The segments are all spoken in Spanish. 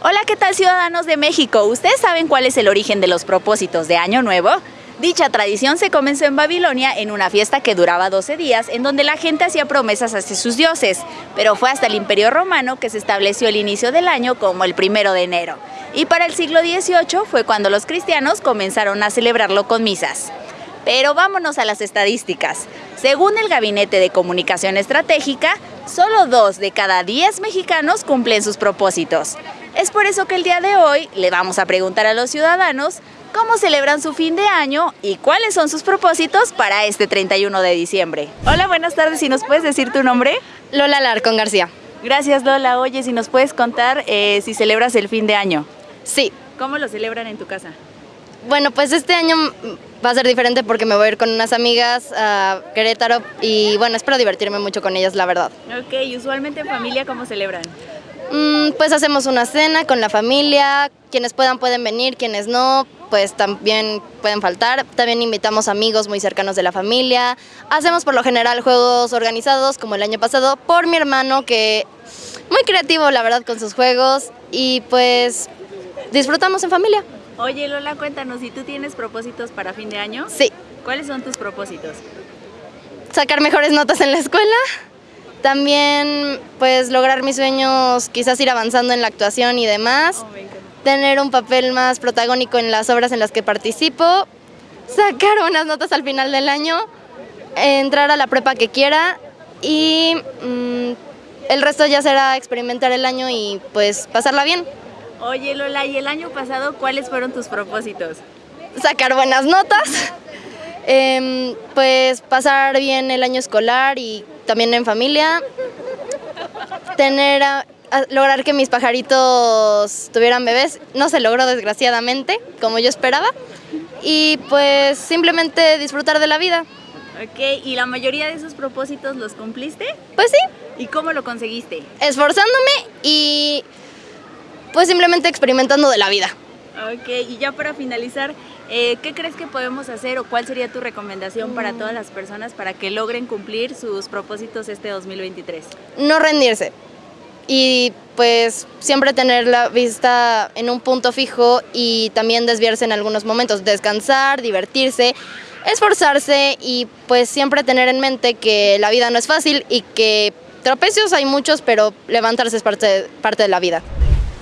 Hola, ¿qué tal ciudadanos de México? ¿Ustedes saben cuál es el origen de los propósitos de Año Nuevo? Dicha tradición se comenzó en Babilonia en una fiesta que duraba 12 días, en donde la gente hacía promesas hacia sus dioses, pero fue hasta el Imperio Romano que se estableció el inicio del año como el primero de enero. Y para el siglo XVIII fue cuando los cristianos comenzaron a celebrarlo con misas. Pero vámonos a las estadísticas. Según el Gabinete de Comunicación Estratégica, solo dos de cada diez mexicanos cumplen sus propósitos. Es por eso que el día de hoy le vamos a preguntar a los ciudadanos cómo celebran su fin de año y cuáles son sus propósitos para este 31 de diciembre. Hola, buenas tardes. ¿Si nos puedes decir tu nombre? Lola Larcón García. Gracias, Lola. Oye, si nos puedes contar eh, si celebras el fin de año. Sí. ¿Cómo lo celebran en tu casa? Bueno, pues este año va a ser diferente porque me voy a ir con unas amigas a Querétaro y bueno, espero divertirme mucho con ellas, la verdad. Ok, ¿y usualmente en familia cómo celebran? Mm, pues hacemos una cena con la familia, quienes puedan pueden venir, quienes no, pues también pueden faltar. También invitamos amigos muy cercanos de la familia. Hacemos por lo general juegos organizados como el año pasado por mi hermano que muy creativo la verdad con sus juegos y pues disfrutamos en familia. Oye Lola, cuéntanos, ¿y tú tienes propósitos para fin de año? Sí. ¿Cuáles son tus propósitos? Sacar mejores notas en la escuela, también pues lograr mis sueños, quizás ir avanzando en la actuación y demás, Oh, tener un papel más protagónico en las obras en las que participo, sacar buenas notas al final del año, entrar a la prepa que quiera. Y mm, el resto ya será experimentar el año y pues pasarla bien. Oye Lola, ¿y el año pasado cuáles fueron tus propósitos? Sacar buenas notas, em, pues pasar bien el año escolar y también en familia, tener a- a- lograr que mis pajaritos tuvieran bebés, no se logró desgraciadamente, como yo esperaba, y pues simplemente disfrutar de la vida. Ok, ¿y la mayoría de esos propósitos los cumpliste? Pues sí, ¿Y cómo lo conseguiste? esforzándome y pues simplemente experimentando de la vida. Ok, y ya para finalizar, eh, ¿qué crees que podemos hacer o cuál sería tu recomendación para todas las personas para que logren cumplir sus propósitos este 2023? no rendirse y pues siempre tener la vista en un punto fijo y también desviarse en algunos momentos, descansar, divertirse, esforzarse y pues siempre tener en mente que la vida no es fácil y que tropecios hay muchos, pero levantarse es parte, parte de la vida.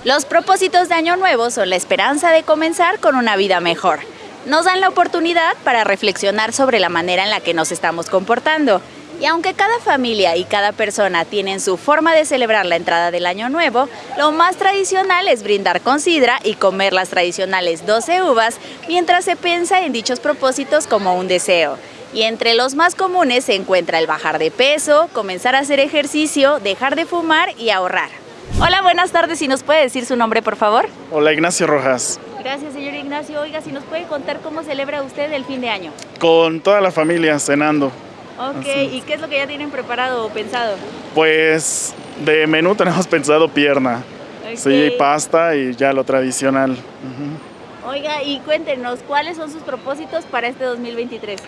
Los propósitos de Año Nuevo son la esperanza de comenzar con una vida mejor. Nos dan la oportunidad para reflexionar sobre la manera en la que nos estamos comportando. Y aunque cada familia y cada persona tienen su forma de celebrar la entrada del Año Nuevo, lo más tradicional es brindar con sidra y comer las tradicionales 12 uvas mientras se piensa en dichos propósitos como un deseo. Y entre los más comunes se encuentra el bajar de peso, comenzar a hacer ejercicio, dejar de fumar y ahorrar. Hola, buenas tardes. Si nos puede decir su nombre, por favor. Hola Ignacio Rojas, Gracias, señor Ignacio. Oiga, si nos puede contar cómo celebra usted el fin de año. con toda la familia cenando. Ok, ¿y qué es lo que ya tienen preparado o pensado? Pues de menú tenemos pensado pierna, Ok. sí, pasta y ya lo tradicional. Oiga, y cuéntenos, ¿cuáles son sus propósitos para este 2023?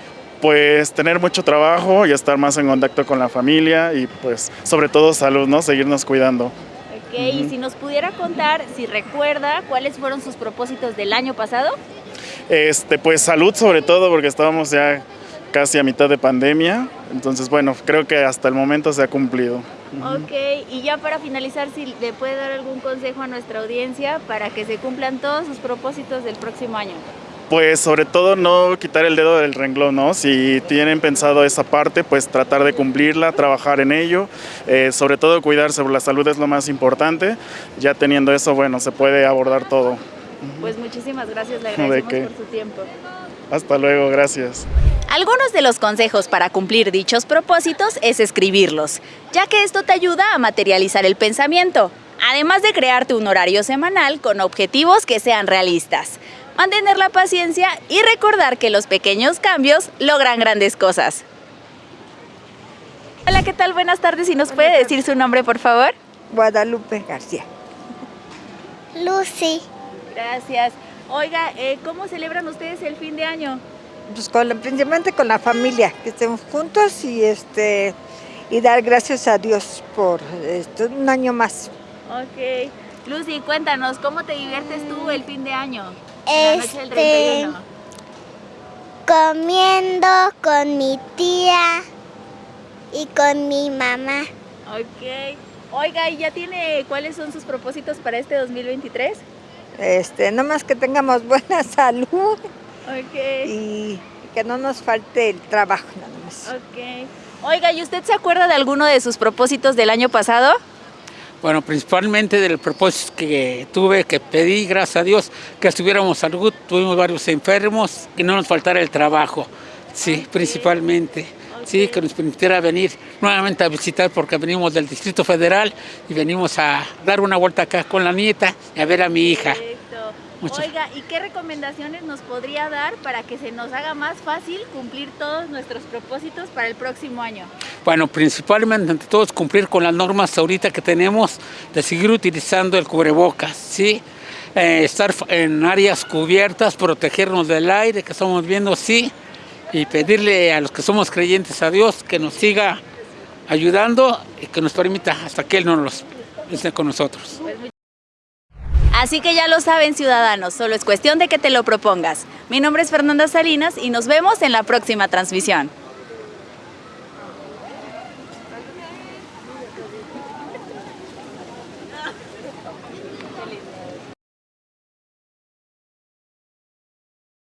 Pues tener mucho trabajo y estar más en contacto con la familia y pues sobre todo salud, ¿no? Seguirnos cuidando. Ok, y si nos pudiera contar, si recuerda, cuáles fueron sus propósitos del año pasado. Este, pues salud sobre todo porque estábamos ya casi a mitad de pandemia, entonces bueno, creo que hasta el momento se ha cumplido. Ok, y ya para finalizar, si le puede dar algún consejo a nuestra audiencia para que se cumplan todos sus propósitos del próximo año. Pues sobre todo no quitar el dedo del renglón, ¿no? Si tienen pensado esa parte, pues tratar de cumplirla, trabajar en ello, eh, sobre todo cuidarse, la salud es lo más importante. Ya teniendo eso, bueno, se puede abordar todo. Pues muchísimas gracias, le ¿De agradecemos por su tiempo. Hasta luego, gracias. Algunos de los consejos para cumplir dichos propósitos es escribirlos, ya que esto te ayuda a materializar el pensamiento, además de crearte un horario semanal con objetivos que sean realistas, mantener la paciencia y recordar que los pequeños cambios logran grandes cosas. Hola, ¿qué tal? Buenas tardes. ¿Si nos puede decir su nombre, por favor? Guadalupe García. Lucy, Gracias. Oiga, eh, ¿cómo celebran ustedes el fin de año? Pues con principalmente con la familia, que estemos juntos y este y dar gracias a Dios por este, un año más. Ok. Lucy, cuéntanos, ¿cómo te diviertes tú el fin de año? Este, 31. comiendo con mi tía y con mi mamá. Ok. Oiga, ¿y ya tiene cuáles son sus propósitos para este 2023? Este, nomás que tengamos buena salud Ok. y que no nos falte el trabajo nada más. Ok. Oiga, ¿y usted se acuerda de alguno de sus propósitos del año pasado? Bueno, principalmente del propósito que tuve, que pedí, gracias a Dios, que estuviéramos salud, tuvimos varios enfermos, que no nos faltara el trabajo, sí, principalmente, sí, que nos permitiera venir nuevamente a visitar porque venimos del Distrito Federal y venimos a dar una vuelta acá con la nieta y a ver a mi hija. Perfecto. Muchas- Oiga, ¿y qué recomendaciones nos podría dar para que se nos haga más fácil cumplir todos nuestros propósitos para el próximo año? Bueno, principalmente ante todo es cumplir con las normas ahorita que tenemos de seguir utilizando el cubrebocas, ¿sí? Eh, estar en áreas cubiertas, protegernos del aire que estamos viendo, sí, y pedirle a los que somos creyentes a Dios que nos siga ayudando y que nos permita hasta que Él no los esté con nosotros. Así que ya lo saben ciudadanos, solo es cuestión de que te lo propongas. Mi nombre es Fernanda Salinas y nos vemos en la próxima transmisión.